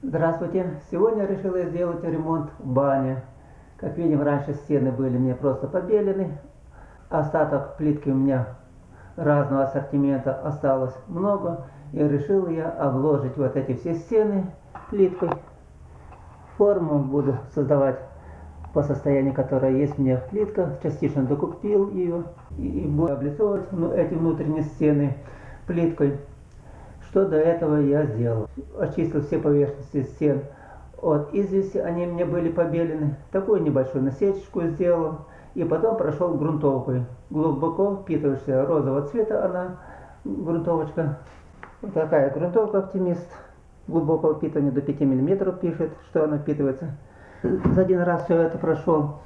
Здравствуйте! Сегодня решила сделать ремонт в бане. Как видим, раньше стены были мне просто побелены. Остаток плитки у меня разного ассортимента осталось много. И решил я обложить вот эти все стены плиткой. Форму буду создавать по состоянию, которое есть у меня плитка. Частично докупил ее и буду облицовывать ну, эти внутренние стены плиткой. Что до этого я сделал? Очистил все поверхности стен от извести, они мне были побелены. Такую небольшую насечку сделал. И потом прошел грунтовкой. Глубоко впитывающая розового цвета она, грунтовочка. Вот такая грунтовка оптимист. Глубокого впитывания до 5 мм пишет, что она впитывается. За один раз все это прошел.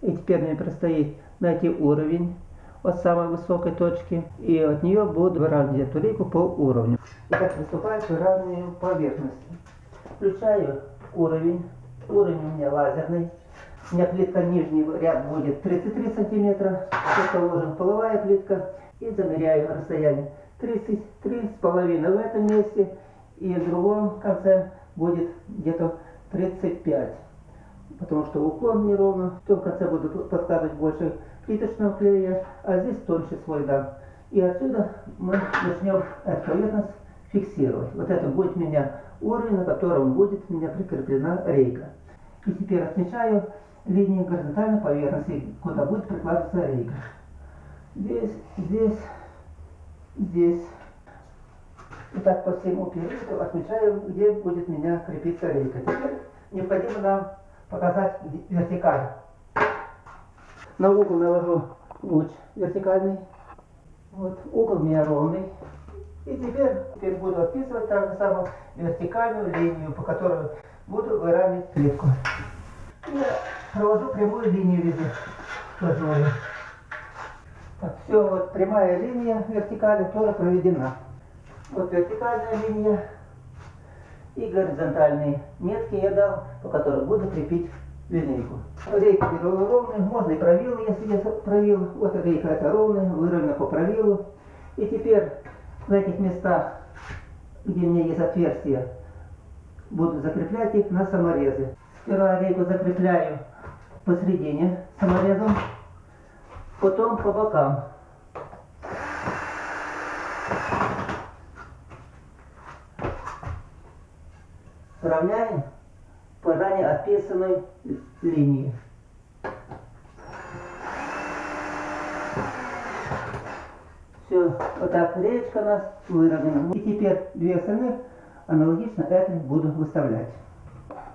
И теперь мне предстоит найти уровень от самой высокой точки. И от нее буду выравнивать эту лейку по уровню. Итак, приступаю к выравниванию поверхности. Включаю уровень. Уровень у меня лазерный. У меня плитка нижний ряд будет 33 сантиметра. Это ложим половая плитка. И замеряю расстояние. 33 с половиной в этом месте. И в другом конце будет где-то 35. Потому что уклон неровно. В том конце буду подкладывать больше плиточного клея, а здесь тоньше слой дам. И отсюда мы начнем эту поверхность фиксировать. Вот это будет у меня уровень, на котором будет у меня прикреплена рейка. И теперь отмечаю линии горизонтальной поверхности, куда будет прикладываться рейка. Здесь, здесь, здесь. И так по всему периоду отмечаю, где будет у меня крепиться рейка. Теперь необходимо нам показать вертикаль. На угол навожу луч вертикальный. Вот угол у меня ровный. И теперь, теперь буду описывать так же самое вертикальную линию, по которой буду выравнивать плитку. Я провожу прямую линию везде. Тоже так, все, вот прямая линия вертикали тоже проведена. Вот вертикальная линия и горизонтальные метки я дал, по которым буду крепить линейку. Рейка беру ровную, можно и правилы, если я правил. Вот рейка это ровная, выровнена по правилу. И теперь в этих местах, где у меня есть отверстия, буду закреплять их на саморезы. Сперва рейку закрепляю посередине саморезом, потом по бокам. Сравняем по ранее описанной линии. Все, вот так речка у нас выровнена. И теперь две остальных аналогично это буду выставлять.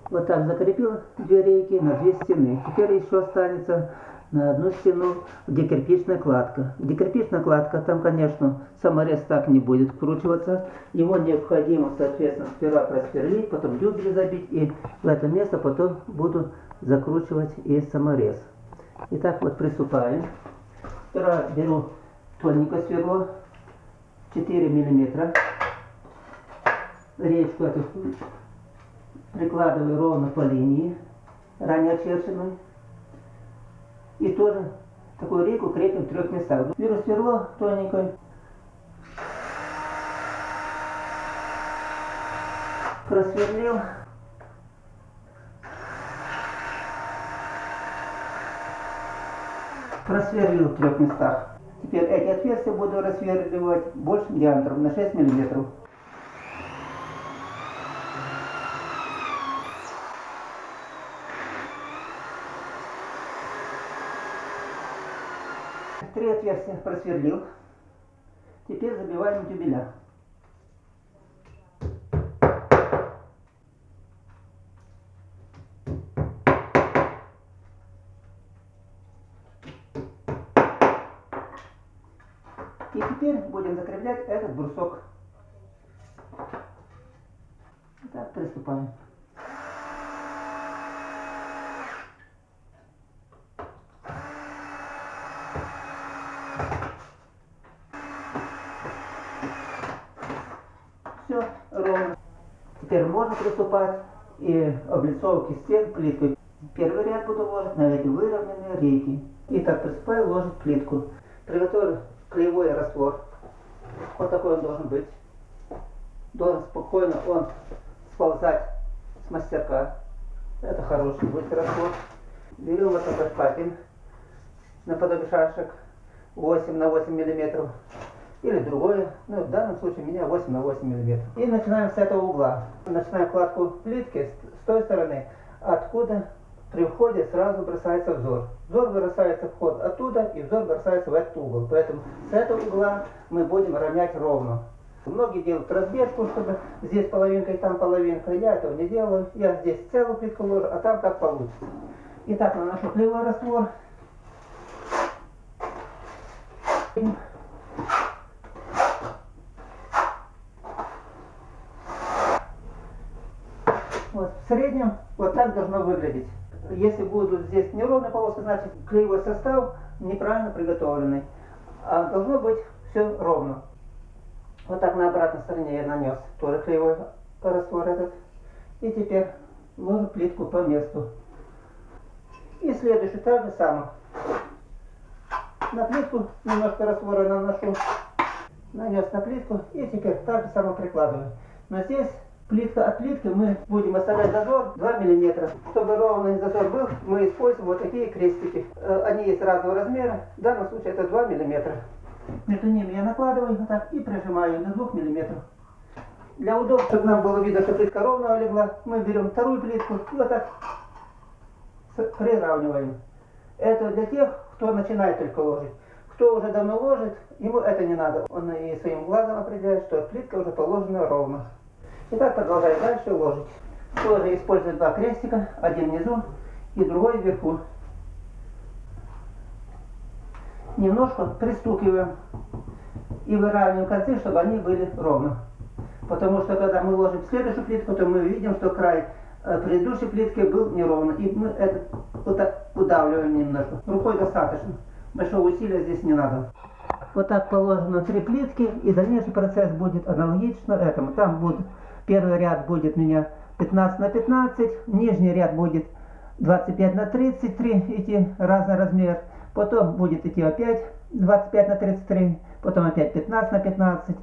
Вот так закрепил две рейки на две стены. Теперь еще останется на одну стену, где кирпичная кладка. Где кирпичная кладка, там, конечно, саморез так не будет вкручиваться. Его необходимо, соответственно, сперва просверлить, потом дюбель забить, и в это место потом буду закручивать и саморез. Итак, вот приступаем. Сперва беру тоненькое сверло, 4 миллиметра. Речку эту прикладываю ровно по линии, ранее очерченной. И тоже такую рейку крепим в трех местах. Беру сверло тоненькое. Просверлил. Просверлил в трех местах. Теперь эти отверстия буду рассверливать большим диаметром на 6 миллиметров. Три отверстия просверлил. Теперь забиваем дюбеля. Теперь будем закреплять этот брусок. Так, приступаем. Все ровно. Теперь можно приступать и облицовки стен плиткой. Первый ряд буду ложить на эти выровненные рейки. И так приступаю ложить плитку. Приготовлю клеевой раствор. Вот такой он должен быть. Должен спокойно он сползать мастерка. Это хороший будет раствор. Берем вот такой шпатель наподобие шашек 8 на 8 миллиметров или другое, ну в данном случае у меня 8 на 8 миллиметров. И начинаем с этого угла. Начинаем кладку плитки с той стороны, откуда при входе сразу бросается взор. Взор бросается вход оттуда, и взор бросается в этот угол. Поэтому с этого угла мы будем равнять ровно. Многие делают разбежку, чтобы здесь половинка и там половинка. Я этого не делаю. Я здесь целую плитку ложу, а там как получится. Итак, наношу клеевой раствор. Вот, в среднем вот так должно выглядеть. Если будут здесь неровные полоски, значит клеевой состав неправильно приготовленный. А должно быть все ровно. Вот так на обратной стороне я нанес тоже клеевой раствор этот. И теперь ложу плитку по месту. И следующий так же самое. На плитку немножко раствора наношу. Нанес на плитку и теперь так же самое прикладываю. Но здесь плитка от плитки мы будем оставлять зазор 2 мм. Чтобы ровный зазор был, мы используем вот такие крестики. Э, они есть разного размера. В данном случае это 2 мм. Между ними я накладываю вот так и прижимаю до 2 мм. Для удобства, чтобы нам было видно, что плитка ровно легла, мы берем вторую плитку и вот так приравниваем. Это для тех, кто начинает только ложить. Кто уже давно ложит, ему это не надо. Он и своим глазом определяет, что плитка уже положена ровно. И так продолжаем дальше ложить. Тоже использую два крестика, один внизу и другой вверху. Немножко пристукиваем и выравниваем концы, чтобы они были ровно. Потому что когда мы ложим следующую плитку, то мы видим, что край э, предыдущей плитки был неровно. И мы это вот так удавливаем немножко. Рукой достаточно. Большого усилия здесь не надо. Вот так положено три плитки, и дальнейший процесс будет аналогично этому. Там будет Первый ряд будет у меня 15 на 15, нижний ряд будет 25 на 33, идти разный размер. Потом будет идти опять 25 на 33, потом опять 15 на 15.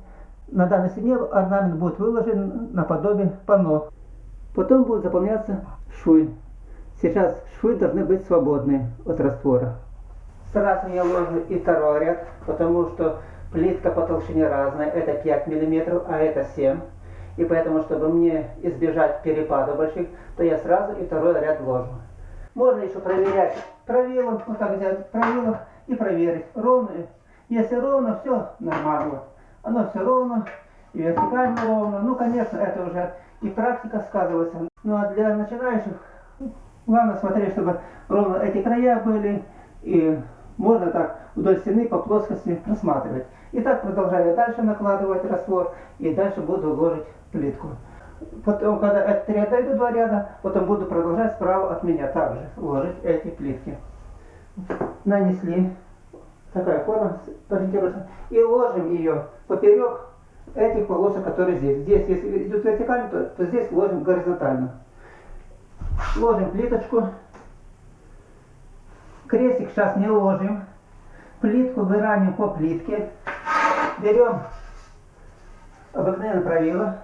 На данной стене орнамент будет выложен наподобие панно. Потом будут заполняться швы. Сейчас швы должны быть свободны от раствора. Сразу я ложу и второй ряд, потому что плитка по толщине разная. Это 5 мм, а это 7 и поэтому, чтобы мне избежать перепада больших, то я сразу и второй ряд ложу. Можно еще проверять правилом, вот так взять правилом и проверить, ровно. Если ровно, все нормально. Оно все ровно, и вертикально ровно. Ну, конечно, это уже и практика сказывается. Ну, а для начинающих, главное смотреть, чтобы ровно эти края были, и можно так вдоль стены по плоскости рассматривать. И так продолжаю дальше накладывать раствор, и дальше буду ложить плитку. Потом, когда от три отойду два ряда, потом буду продолжать справа от меня также ложить эти плитки. Нанесли. Такая форма ориентируется. И ложим ее поперек этих полосок, которые здесь. Здесь, если идут вертикально, то, то здесь ложим горизонтально. Ложим плиточку. Крестик сейчас не ложим. Плитку выравниваем по плитке. Берем обыкновенное правило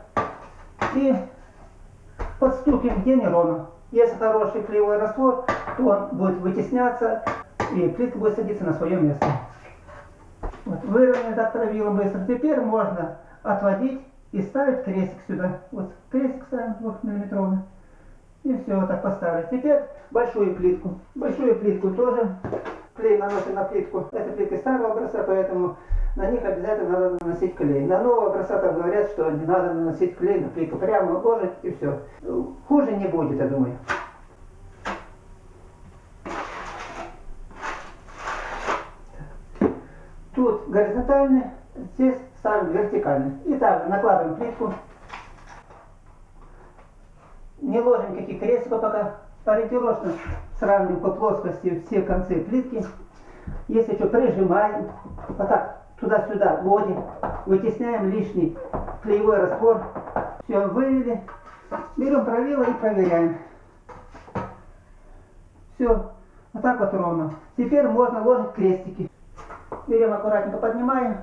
и подстукиваем где неровно. Если хороший клеевой раствор, то он будет вытесняться и плитка будет садиться на свое место. Вот, выровняли так правилом быстро. Теперь можно отводить и ставить крестик сюда. Вот крестик ставим 2 миллиметровый. И все, вот так поставили. Теперь большую плитку. Большую плитку тоже клей наносим на плитку. Это плитка старого образца, поэтому на них обязательно надо наносить клей. На нового там говорят, что не надо наносить клей на плитку. Прямо ложить и все. Хуже не будет, я думаю. Тут горизонтальный, здесь ставим вертикальный. И также накладываем плитку. Не ложим никаких крестиков пока. Ориентировочно сравниваем по плоскости все концы плитки. Если что, прижимаем. Вот так туда-сюда вводим, вытесняем лишний клеевой раствор. Все, вывели. Берем правило и проверяем. Все, вот так вот ровно. Теперь можно ложить крестики. Берем аккуратненько, поднимаем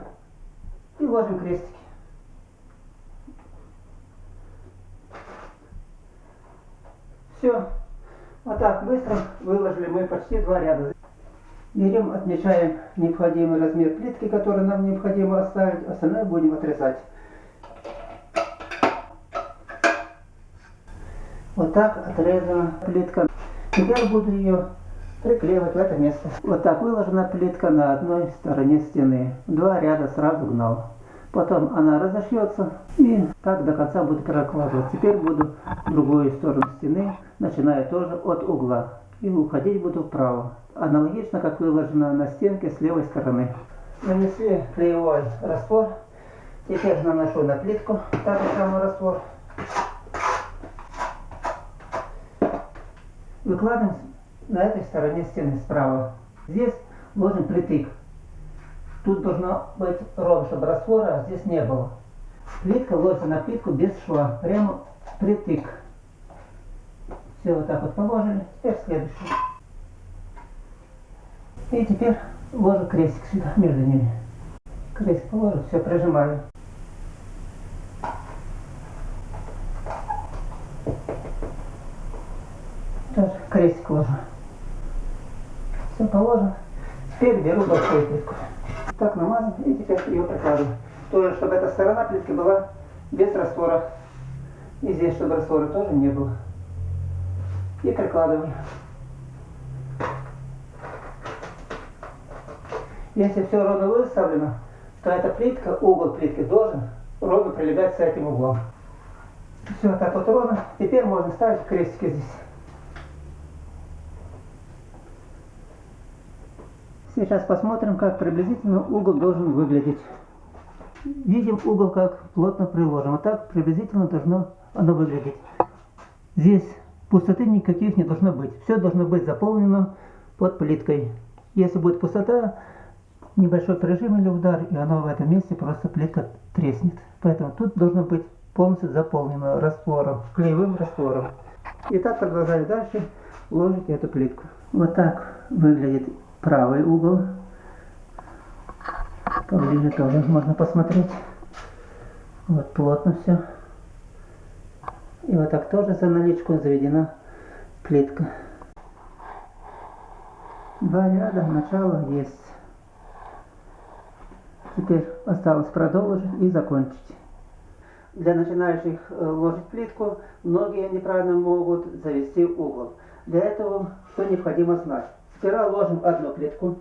и ложим крестики. Все. Вот так быстро выложили мы почти два ряда. Берем, отмечаем необходимый размер плитки, который нам необходимо оставить. Остальное будем отрезать. Вот так отрезана плитка. Теперь буду ее приклеивать в это место. Вот так выложена плитка на одной стороне стены. Два ряда сразу гнал. Потом она разошьется и так до конца буду прокладывать. Теперь буду другую сторону стены, начиная тоже от угла. И уходить буду вправо. Аналогично, как выложено на стенке с левой стороны. Нанесли клеевой раствор. Теперь наношу на плитку такой самый раствор. Выкладываем на этой стороне стены справа. Здесь ложим притык. Тут должно быть ровно, чтобы раствора здесь не было. Плитка ложится на плитку без шва, прямо притык. Все вот так вот положили. Теперь следующий. И теперь ложу крестик сюда, между ними. Крестик положу, все, прижимаю. Тоже крестик ложу. Все положено. Теперь беру большую плитку так намазан и теперь ее прикладываю. Тоже, чтобы эта сторона плитки была без раствора. И здесь, чтобы раствора тоже не было. И прикладываю. Если все ровно выставлено, то эта плитка, угол плитки должен ровно прилегать с этим углом. Все так вот ровно. Теперь можно ставить крестики здесь. Сейчас посмотрим, как приблизительно угол должен выглядеть. Видим угол, как плотно приложен. Вот так приблизительно должно оно выглядеть. Здесь пустоты никаких не должно быть. Все должно быть заполнено под плиткой. Если будет пустота, небольшой прижим или удар, и оно в этом месте просто плитка треснет. Поэтому тут должно быть полностью заполнено раствором, клеевым раствором. И так продолжали дальше ложить эту плитку. Вот так выглядит правый угол. Поближе тоже можно посмотреть. Вот плотно все. И вот так тоже за наличку заведена плитка. Два ряда, начало есть. Теперь осталось продолжить и закончить. Для начинающих э, ложить плитку, многие неправильно могут завести угол. Для этого что необходимо знать? Сперва ложим одну плитку,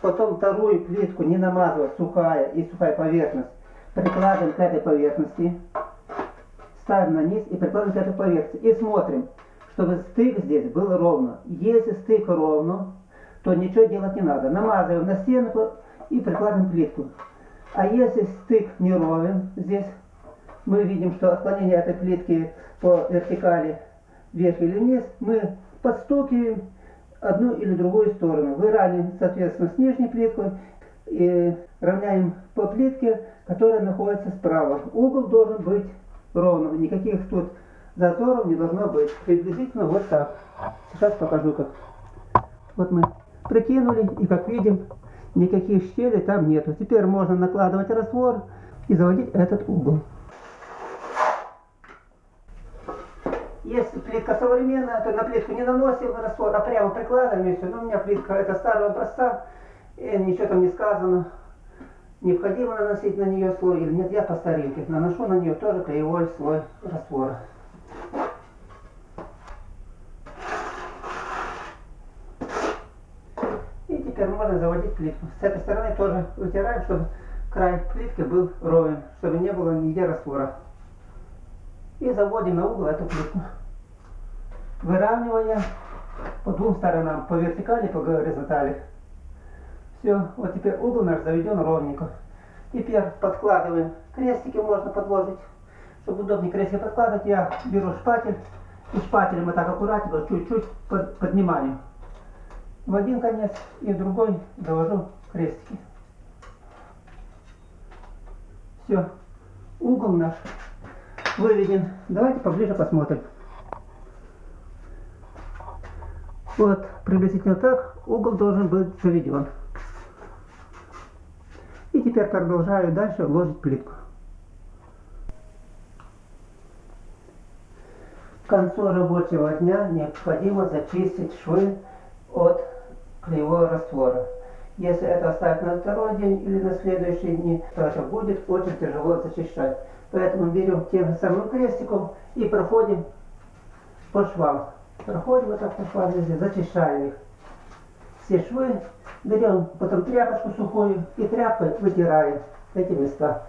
потом вторую плитку, не намазывая, сухая и сухая поверхность, прикладываем к этой поверхности, ставим на низ и прикладываем к этой поверхности. И смотрим, чтобы стык здесь был ровно. Если стык ровно, то ничего делать не надо. Намазываем на стенку и прикладываем плитку. А если стык не ровен, здесь мы видим, что отклонение этой плитки по вертикали вверх или вниз, мы подстукиваем одну или другую сторону. Выравниваем, соответственно, с нижней плиткой и равняем по плитке, которая находится справа. Угол должен быть ровным, никаких тут зазоров не должно быть. Приблизительно вот так. Сейчас покажу как. Вот мы прикинули и как видим, никаких щелей там нету. Теперь можно накладывать раствор и заводить этот угол. Если плитка современная, то на плитку не наносим раствор, а прямо прикладываем и все. Но у меня плитка это старого образца, и ничего там не сказано. Необходимо наносить на нее слой или нет, я по старинке наношу на нее тоже клеевой слой раствора. И теперь можно заводить плитку. С этой стороны тоже вытираем, чтобы край плитки был ровен, чтобы не было нигде раствора. И заводим на угол эту плитку. Выравнивая по двум сторонам, по вертикали, по горизонтали. Все, вот теперь угол наш заведен ровненько. Теперь подкладываем. Крестики можно подложить. Чтобы удобнее крестики подкладывать, я беру шпатель. И шпателем вот так аккуратненько, чуть-чуть под, поднимаю. В один конец и в другой довожу крестики. Все. Угол наш выведен. Давайте поближе посмотрим. Вот, приблизительно так угол должен быть заведен. И теперь продолжаю дальше ложить плитку. К концу рабочего дня необходимо зачистить швы от клеевого раствора. Если это оставить на второй день или на следующий день, то это будет очень тяжело зачищать. Поэтому берем тем же самым крестиком и проходим по швам. Проходим вот так по швам зачищаем их. Все швы берем, потом тряпочку сухую и тряпкой вытираем эти места.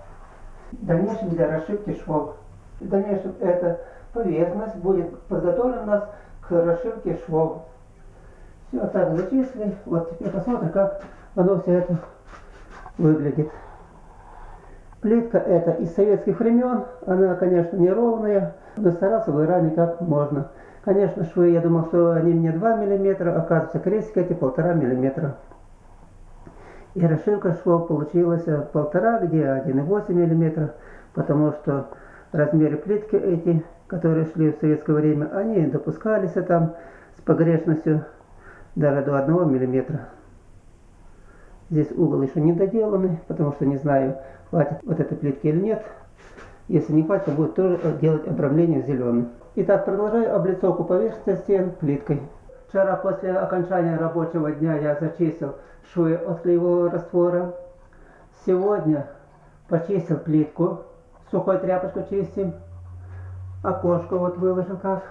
В дальнейшем для расшивки швов. В дальнейшем эта поверхность будет подготовлена у нас к расшивке швов. Все так зачислили. Вот теперь посмотрим, как оно все это выглядит. Плитка это из советских времен. Она, конечно, неровная, но старался выравнивать как можно. Конечно, швы, я думал, что они мне 2 мм, оказывается, крестик эти 1,5 мм. И расшивка швов получилась полтора, где 1,8 мм, потому что размеры плитки эти, которые шли в советское время, они допускались там с погрешностью даже до 1 мм. Здесь угол еще не доделанный, потому что не знаю, хватит вот этой плитки или нет. Если не хватит, будет тоже делать обрамление зеленым. Итак, продолжаю облицовку поверхности стен плиткой. Вчера после окончания рабочего дня я зачистил швы от клеевого раствора. Сегодня почистил плитку. Сухой тряпочкой чистим. Окошко вот выложил как.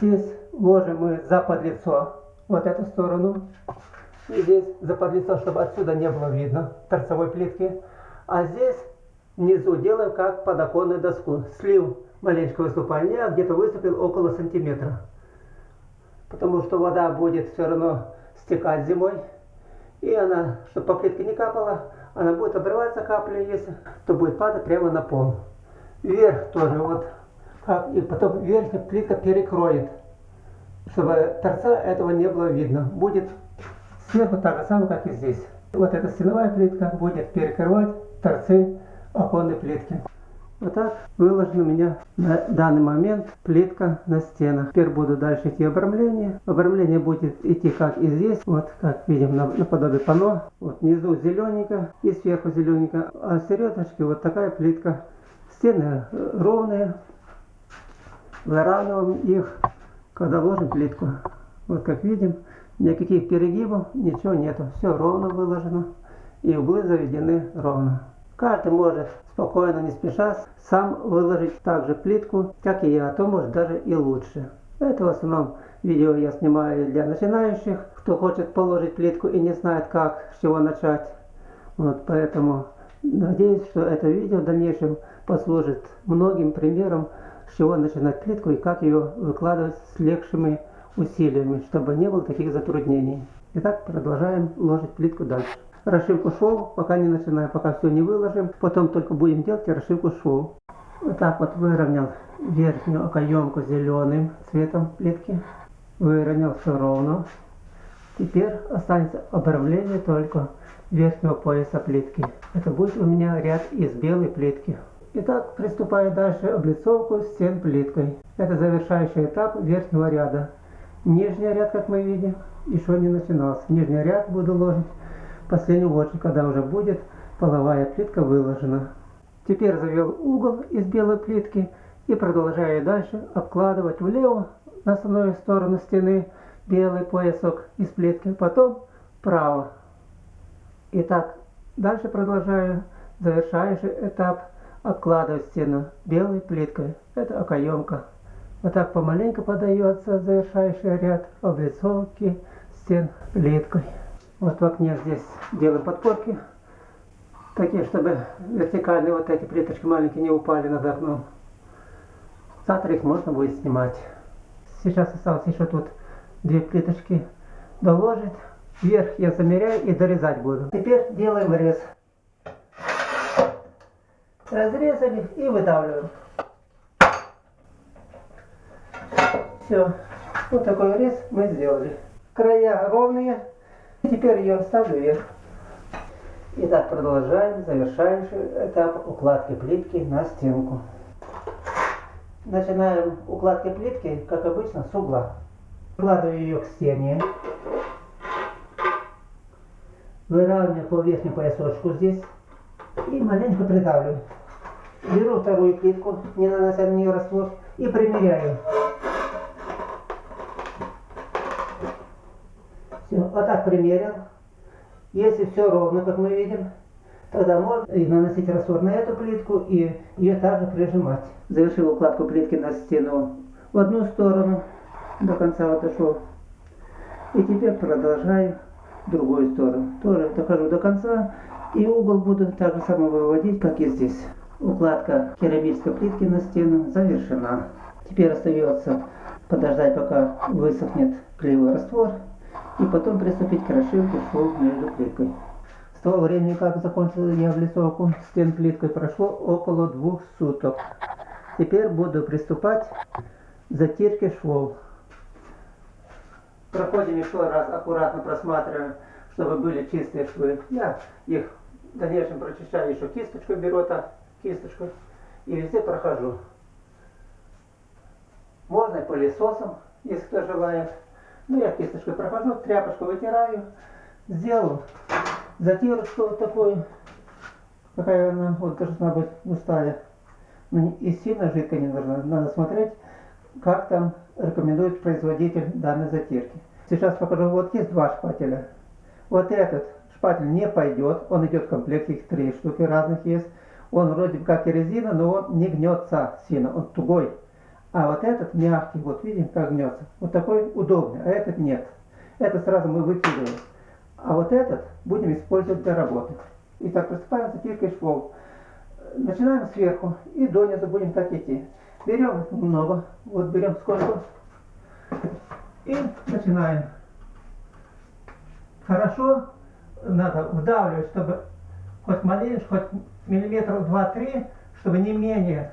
Здесь ложим мы за подлицо вот эту сторону. И здесь за подлицо, чтобы отсюда не было видно торцевой плитки. А здесь внизу делаем как подоконную доску. Слив маленького выступания, где-то выступил около сантиметра. Потому что вода будет все равно стекать зимой. И она, чтобы по плитке не капала, она будет обрываться капли, если, то будет падать прямо на пол. Вверх тоже вот. Как, и потом верхняя плитка перекроет, чтобы торца этого не было видно. Будет сверху так же самое, как и здесь. Вот эта стеновая плитка будет перекрывать торцы оконной плитки. Вот так выложена у меня на данный момент плитка на стенах. Теперь буду дальше идти обрамление. Обрамление будет идти как и здесь. Вот как видим на, наподобие пано. Вот внизу зелененько и сверху зелененько. А середочке вот такая плитка. Стены ровные. Выравниваем их, когда ложим плитку. Вот как видим, никаких перегибов, ничего нету. Все ровно выложено. И углы заведены ровно. Каждый может спокойно, не спеша, сам выложить также плитку, как и я, а то может даже и лучше. Это в основном видео я снимаю для начинающих, кто хочет положить плитку и не знает как, с чего начать. Вот поэтому надеюсь, что это видео в дальнейшем послужит многим примером, с чего начинать плитку и как ее выкладывать с легшими усилиями, чтобы не было таких затруднений. Итак, продолжаем ложить плитку дальше расшивку швов, пока не начинаем, пока все не выложим. Потом только будем делать расшивку швов. Вот так вот выровнял верхнюю окоемку зеленым цветом плитки. Выровнял все ровно. Теперь останется обрамление только верхнего пояса плитки. Это будет у меня ряд из белой плитки. Итак, приступаю дальше облицовку стен плиткой. Это завершающий этап верхнего ряда. Нижний ряд, как мы видим, еще не начинался. Нижний ряд буду ложить последнюю очередь, когда уже будет половая плитка выложена. Теперь завел угол из белой плитки и продолжаю дальше обкладывать влево на основную сторону стены белый поясок из плитки, потом вправо. Итак, дальше продолжаю завершающий этап обкладывать стену белой плиткой. Это окоемка. Вот так помаленько подается завершающий ряд облицовки стен плиткой. Вот в окне здесь делаем подпорки. Такие, чтобы вертикальные вот эти плиточки маленькие не упали над окном. Завтра их можно будет снимать. Сейчас осталось еще тут две плиточки доложить. Вверх я замеряю и дорезать буду. Теперь делаем рез. Разрезали и выдавливаем. Все. Вот такой рез мы сделали. Края ровные. Теперь ее ставлю вверх. Итак, продолжаем завершающий этап укладки плитки на стенку. Начинаем укладки плитки, как обычно, с угла. Прикладываю ее к стене. Выравниваю по верхнему поясочку здесь. И маленько придавливаю. Беру вторую плитку, не нанося на нее раствор. и примеряю. Все, вот так примерил. Если все ровно, как мы видим, тогда можно и наносить раствор на эту плитку и ее также прижимать. Завершил укладку плитки на стену в одну сторону, до конца вот дошел. И теперь продолжаю в другую сторону. Тоже дохожу до конца и угол буду так же само выводить, как и здесь. Укладка керамической плитки на стену завершена. Теперь остается подождать, пока высохнет клеевой раствор, и потом приступить к расшивке швов между плиткой. С того времени, как закончил я облицовку стен плиткой, прошло около двух суток. Теперь буду приступать к затирке швов. Проходим еще раз, аккуратно просматриваем, чтобы были чистые швы. Я их в дальнейшем прочищаю еще кисточкой, беру так, кисточкой, и везде прохожу. Можно и пылесосом, если кто желает. Ну, я кисточкой прохожу, тряпочку вытираю, сделал затирочку вот такую, какая она вот должна быть густая. Но и сильно жидкая не должна. Надо смотреть, как там рекомендует производитель данной затирки. Сейчас покажу, вот есть два шпателя. Вот этот шпатель не пойдет, он идет в комплекте, их три штуки разных есть. Он вроде как и резина, но он не гнется сильно, он тугой. А вот этот мягкий, вот видим, как гнется. Вот такой удобный, а этот нет. Это сразу мы выкидываем. А вот этот будем использовать для работы. Итак, приступаем к затиркой швов. Начинаем сверху и донизу будем так идти. Берем много, вот берем сколько. И начинаем. Хорошо надо вдавливать, чтобы хоть маленько, хоть миллиметров 2-3, чтобы не менее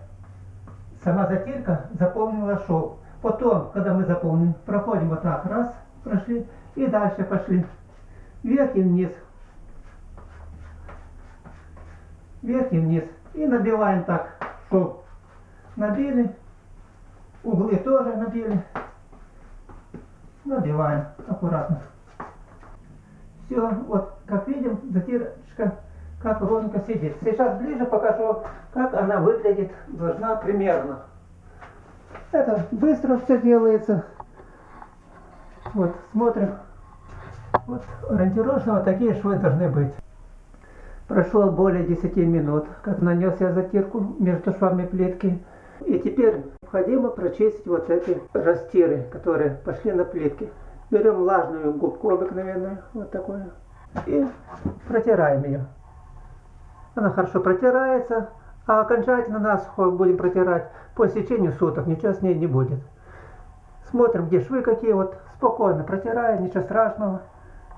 сама затирка заполнила шов. Потом, когда мы заполним, проходим вот так, раз, прошли, и дальше пошли. Вверх и вниз. Вверх и вниз. И набиваем так шов. Набили. Углы тоже набили. Набиваем аккуратно. Все, вот как видим, затирочка как ровненько сидит. Сейчас ближе покажу, как она выглядит, должна примерно. Это быстро все делается. Вот, смотрим. Вот, ориентировочно вот такие швы должны быть. Прошло более 10 минут, как нанес я затирку между швами плитки. И теперь необходимо прочистить вот эти растиры, которые пошли на плитки. Берем влажную губку обыкновенную, вот такую, и протираем ее. Она хорошо протирается, а окончательно насухо будем протирать по истечению суток, ничего с ней не будет. Смотрим, где швы какие, вот спокойно протираем, ничего страшного.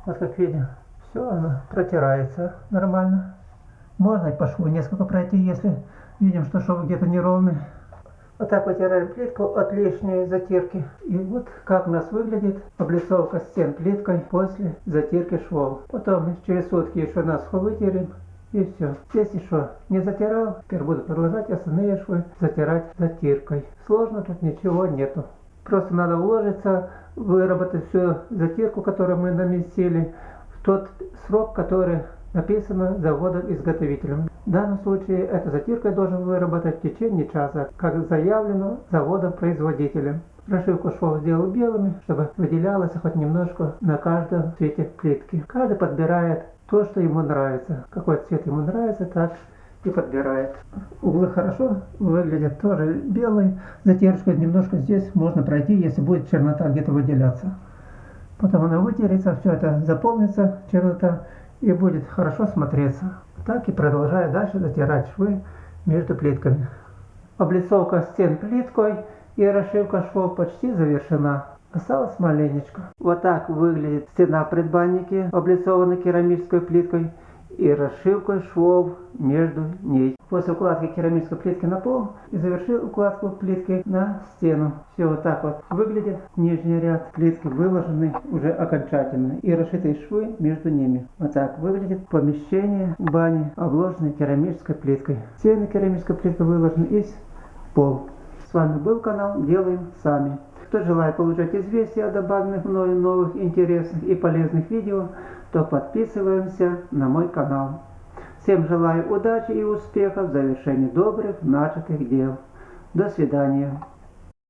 Вот как видим, все она протирается нормально. Можно и по шву несколько пройти, если видим, что шов где-то неровный. Вот так вытираем плитку от лишней затирки. И вот как у нас выглядит облицовка стен плиткой после затирки швов. Потом через сутки еще насухо вытерем и все. Здесь еще не затирал, теперь буду продолжать остальные швы затирать затиркой. Сложно тут ничего нету. Просто надо уложиться, выработать всю затирку, которую мы наместили, в тот срок, который написано заводом-изготовителем. В данном случае эта затирка должен выработать в течение часа, как заявлено заводом-производителем. Прошивку швов сделал белыми, чтобы выделялось хоть немножко на каждом цвете плитки. Каждый подбирает то, что ему нравится. Какой цвет ему нравится, так и подбирает. Углы хорошо выглядят, тоже белые. Затяжку немножко здесь можно пройти, если будет чернота где-то выделяться. Потом она вытерется, все это заполнится, чернота, и будет хорошо смотреться. Так и продолжаю дальше затирать швы между плитками. Облицовка стен плиткой и расшивка швов почти завершена. Осталось маленечко. Вот так выглядит стена предбанники, облицованной керамической плиткой и расшивкой швов между ней. После укладки керамической плитки на пол и завершил укладку плитки на стену. Все вот так вот выглядит. Нижний ряд плитки выложены уже окончательно и расшитые швы между ними. Вот так выглядит помещение бани, обложенной керамической плиткой. Стены керамической плиткой выложены и пол. С вами был канал Делаем Сами. Кто желает получать известия о добавленных мною новых интересных и полезных видео, то подписываемся на мой канал. Всем желаю удачи и успехов в завершении добрых начатых дел. До свидания.